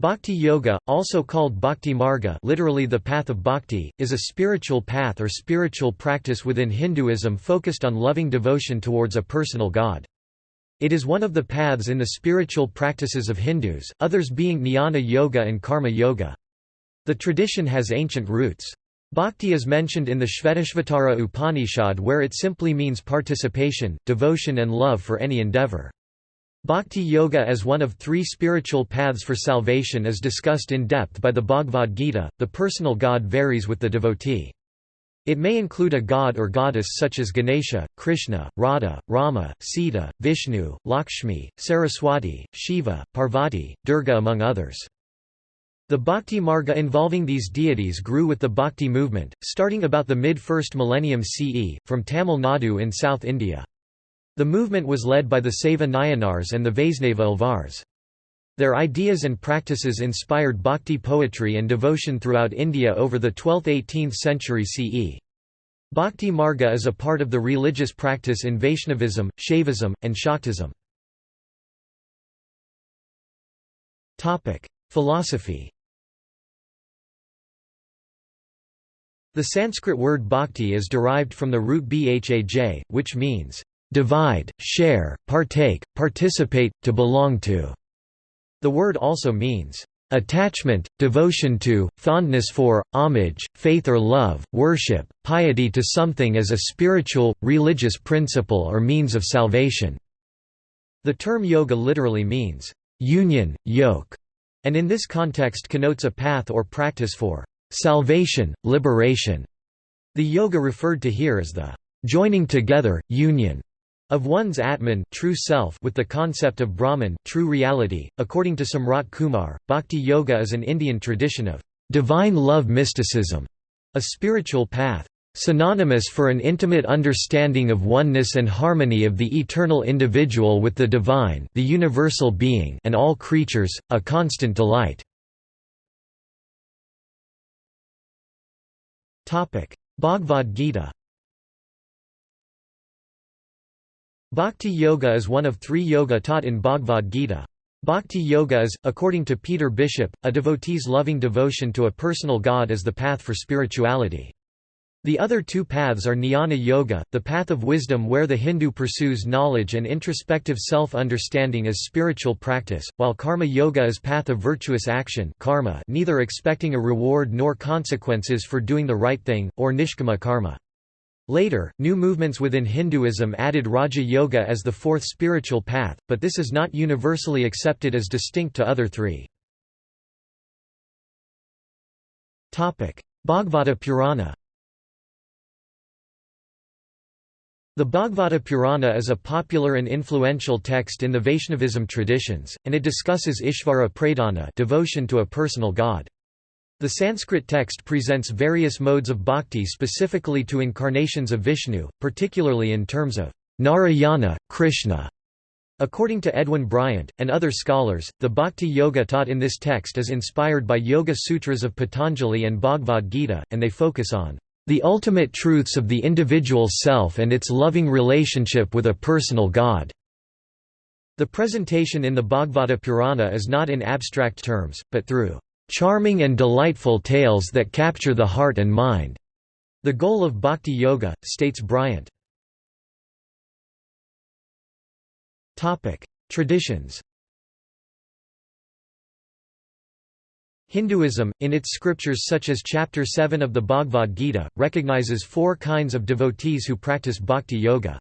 Bhakti Yoga, also called Bhakti Marga literally the path of bhakti, is a spiritual path or spiritual practice within Hinduism focused on loving devotion towards a personal god. It is one of the paths in the spiritual practices of Hindus, others being Jnana Yoga and Karma Yoga. The tradition has ancient roots. Bhakti is mentioned in the Shvetashvatara Upanishad where it simply means participation, devotion and love for any endeavor. Bhakti Yoga as one of three spiritual paths for salvation is discussed in depth by the Bhagavad Gita. The personal god varies with the devotee. It may include a god or goddess such as Ganesha, Krishna, Radha, Rama, Sita, Vishnu, Lakshmi, Saraswati, Shiva, Parvati, Durga among others. The Bhakti Marga involving these deities grew with the Bhakti movement, starting about the mid-first millennium CE, from Tamil Nadu in South India. The movement was led by the Saiva Nayanars and the Vaisnava Alvars. Their ideas and practices inspired bhakti poetry and devotion throughout India over the 12th–18th century CE. Bhakti Marga is a part of the religious practice in Vaishnavism, Shaivism, and Shaktism. Philosophy The Sanskrit word bhakti is derived from the root bhaj, which means divide, share, partake, participate, to belong to. The word also means attachment, devotion to, fondness for, homage, faith or love, worship, piety to something as a spiritual, religious principle or means of salvation. The term yoga literally means union, yoke, and in this context connotes a path or practice for salvation, liberation. The yoga referred to here is the joining together, union of one's Atman true self with the concept of Brahman true reality. .According to Samrat Kumar, Bhakti Yoga is an Indian tradition of divine love mysticism, a spiritual path synonymous for an intimate understanding of oneness and harmony of the eternal individual with the divine the universal being and all creatures, a constant delight. Bhagavad Gita Bhakti Yoga is one of three yoga taught in Bhagavad Gita. Bhakti Yoga is, according to Peter Bishop, a devotee's loving devotion to a personal god as the path for spirituality. The other two paths are Jnana Yoga, the path of wisdom where the Hindu pursues knowledge and introspective self-understanding as spiritual practice, while Karma Yoga is path of virtuous action karma neither expecting a reward nor consequences for doing the right thing, or Nishkama Karma. Later, new movements within Hinduism added Raja Yoga as the fourth spiritual path, but this is not universally accepted as distinct to other three. Bhagavata Purana The Bhagavata Purana is a popular and influential text in the Vaishnavism traditions, and it discusses Ishvara Pradhana devotion to a personal god. The Sanskrit text presents various modes of bhakti specifically to incarnations of Vishnu, particularly in terms of Narayana, Krishna. According to Edwin Bryant, and other scholars, the bhakti yoga taught in this text is inspired by Yoga Sutras of Patanjali and Bhagavad Gita, and they focus on the ultimate truths of the individual self and its loving relationship with a personal God. The presentation in the Bhagavata Purana is not in abstract terms, but through charming and delightful tales that capture the heart and mind. The goal of bhakti yoga, states Bryant. Traditions Hinduism, in its scriptures such as Chapter 7 of the Bhagavad Gita, recognizes four kinds of devotees who practice bhakti yoga.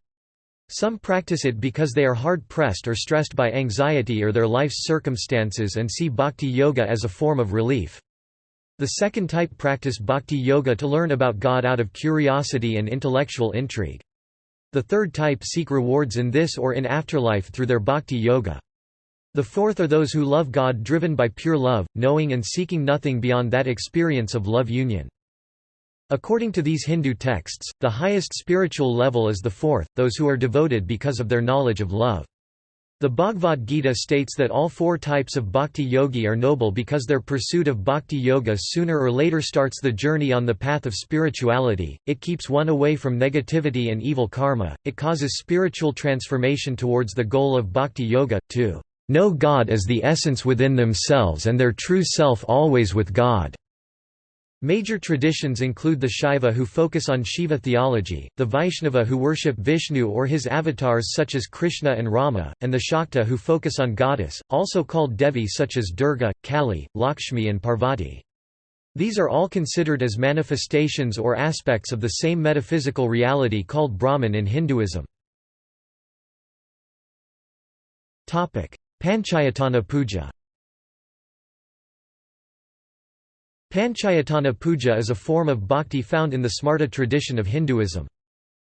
Some practice it because they are hard-pressed or stressed by anxiety or their life's circumstances and see bhakti yoga as a form of relief. The second type practice bhakti yoga to learn about God out of curiosity and intellectual intrigue. The third type seek rewards in this or in afterlife through their bhakti yoga. The fourth are those who love God driven by pure love, knowing and seeking nothing beyond that experience of love union. According to these Hindu texts, the highest spiritual level is the fourth, those who are devoted because of their knowledge of love. The Bhagavad Gita states that all four types of bhakti yogi are noble because their pursuit of bhakti yoga sooner or later starts the journey on the path of spirituality, it keeps one away from negativity and evil karma, it causes spiritual transformation towards the goal of bhakti yoga, to know God as the essence within themselves and their true self always with God." Major traditions include the Shaiva who focus on Shiva theology, the Vaishnava who worship Vishnu or his avatars such as Krishna and Rama, and the Shakta who focus on goddess, also called Devi such as Durga, Kali, Lakshmi and Parvati. These are all considered as manifestations or aspects of the same metaphysical reality called Brahman in Hinduism. Panchayatana puja Panchayatana puja is a form of bhakti found in the Smarta tradition of Hinduism.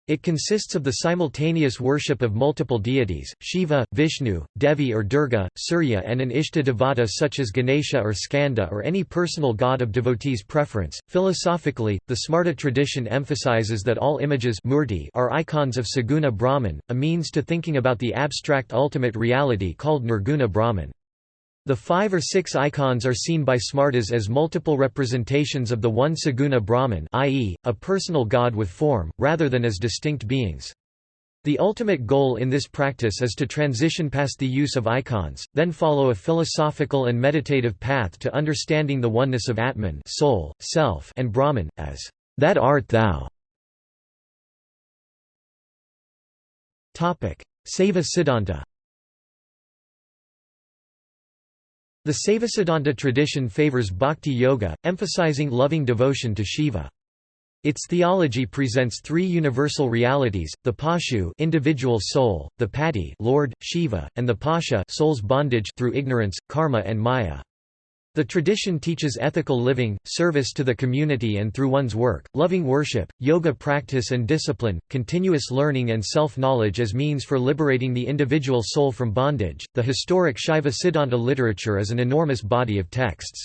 It consists of the simultaneous worship of multiple deities, Shiva, Vishnu, Devi or Durga, Surya and an Ishta devata such as Ganesha or Skanda or any personal god of devotees' preference. Philosophically, the Smarta tradition emphasizes that all images murti are icons of Saguna Brahman, a means to thinking about the abstract ultimate reality called Nirguna Brahman. The five or six icons are seen by Smartas as multiple representations of the one Saguna Brahman i.e., a personal god with form, rather than as distinct beings. The ultimate goal in this practice is to transition past the use of icons, then follow a philosophical and meditative path to understanding the oneness of Atman soul, self, and Brahman, as that art thou. Saiva Siddhanta The Saivasiddhanta tradition favors bhakti yoga, emphasizing loving devotion to Shiva. Its theology presents three universal realities: the Pashu, individual soul; the Pati, Lord Shiva; and the Pasha, soul's bondage through ignorance, karma, and maya. The tradition teaches ethical living, service to the community and through one's work, loving worship, yoga practice and discipline, continuous learning and self-knowledge as means for liberating the individual soul from bondage. The historic Shaiva Siddhanta literature is an enormous body of texts.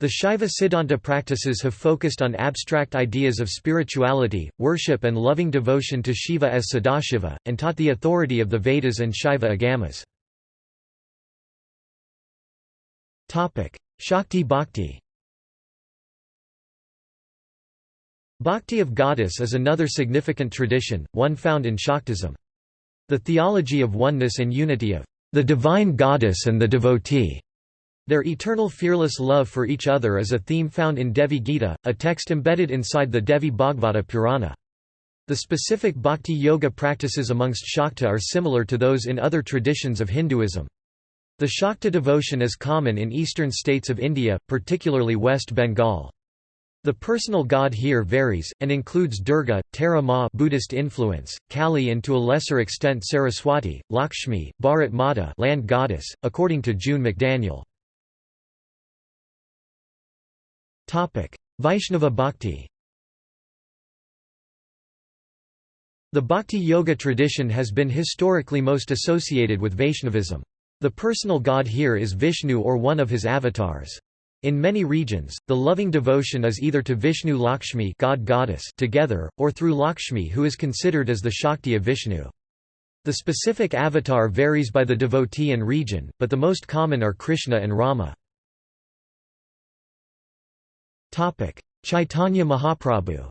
The Shaiva Siddhanta practices have focused on abstract ideas of spirituality, worship and loving devotion to Shiva as Sadashiva, and taught the authority of the Vedas and Shaiva Agamas. Shakti Bhakti Bhakti of goddess is another significant tradition, one found in Shaktism. The theology of oneness and unity of the divine goddess and the devotee. Their eternal fearless love for each other is a theme found in Devi Gita, a text embedded inside the Devi Bhagavata Purana. The specific bhakti yoga practices amongst Shakta are similar to those in other traditions of Hinduism. The Shakta devotion is common in eastern states of India, particularly West Bengal. The personal god here varies, and includes Durga, Tara Ma Buddhist influence, Kali and to a lesser extent Saraswati, Lakshmi, Bharat Mata land goddess, according to June McDaniel. Vaishnava Bhakti The Bhakti Yoga tradition has been historically most associated with Vaishnavism. The personal god here is Vishnu or one of his avatars. In many regions, the loving devotion is either to Vishnu Lakshmi god goddess together, or through Lakshmi who is considered as the Shakti of Vishnu. The specific avatar varies by the devotee and region, but the most common are Krishna and Rama. Chaitanya Mahaprabhu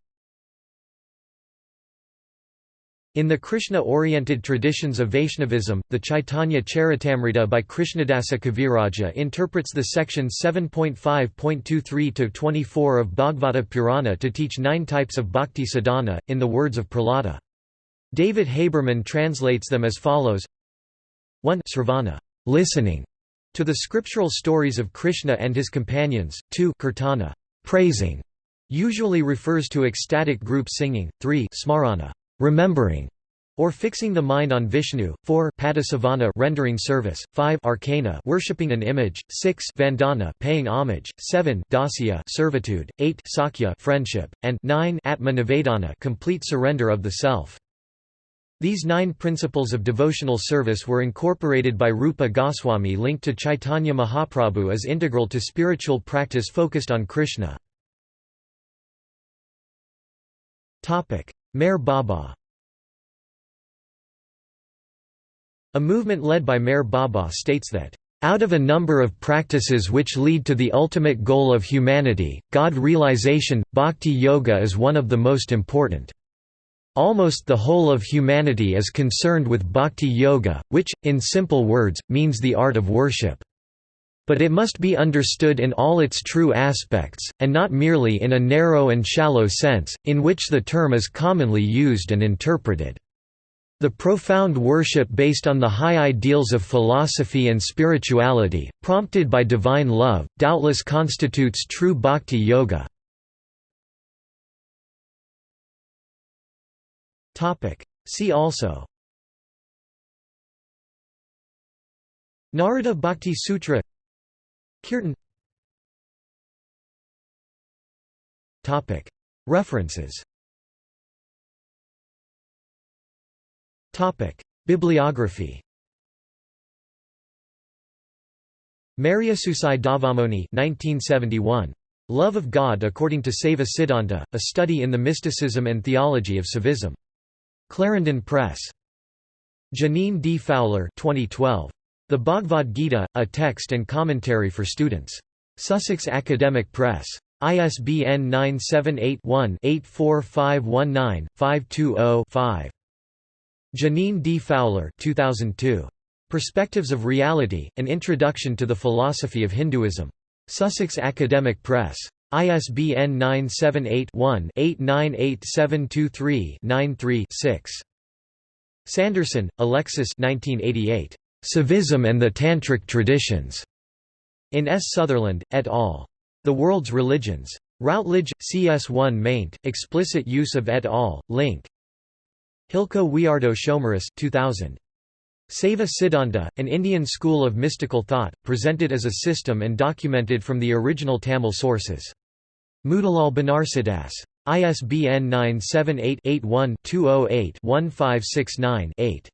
In the Krishna-oriented traditions of Vaishnavism, the Chaitanya Charitamrita by Krishnadasa Kaviraja interprets the section 7.5.23-24 of Bhagavata Purana to teach nine types of bhakti sadhana, in the words of Prahlada. David Haberman translates them as follows. 1 Sravana listening to the scriptural stories of Krishna and his companions, 2 Kirtana praising, usually refers to ecstatic group singing, 3 Smarana remembering, or fixing the mind on Vishnu, 4 Padasevana rendering service, 5 Arcana worshipping an image, 6 Vandana paying homage, 7 Dasya servitude, 8 Sakya friendship, and 9 atmanivedana complete surrender of the self. These nine principles of devotional service were incorporated by Rupa Goswami linked to Chaitanya Mahaprabhu as integral to spiritual practice focused on Krishna. Meher Baba A movement led by Meher Baba states that, "...out of a number of practices which lead to the ultimate goal of humanity, God realization, bhakti yoga is one of the most important." Almost the whole of humanity is concerned with bhakti yoga, which, in simple words, means the art of worship. But it must be understood in all its true aspects, and not merely in a narrow and shallow sense, in which the term is commonly used and interpreted. The profound worship based on the high ideals of philosophy and spirituality, prompted by divine love, doubtless constitutes true bhakti yoga. See also Narada Bhakti Sutra Kirtan References Bibliography Mariasusai Dhavamony 1971. Love of God according to Saiva Siddhanta, a study in the mysticism and theology of Saivism. Clarendon Press. Jeaneane D. Fowler 2012. The Bhagavad Gita, a text and commentary for students. Sussex Academic Press. ISBN 978-1-84519-520-5. Jeaneane D. Fowler 2002. Perspectives of Reality, An Introduction to the Philosophy of Hinduism. Sussex Academic Press. ISBN 978-1-898723-93-6. Sanderson, Alexis 1988. Saivism and the Tantric Traditions. In S. Sutherland, et al. The World's Religions. Routledge, CS1 maint, explicit use of et al., link. Hilko Wiardo Schomerus 2000. Saiva Siddhanta, an Indian school of mystical thought, presented as a system and documented from the original Tamil sources. Motilal Banarsidass. ISBN 978 81 208 1569 8.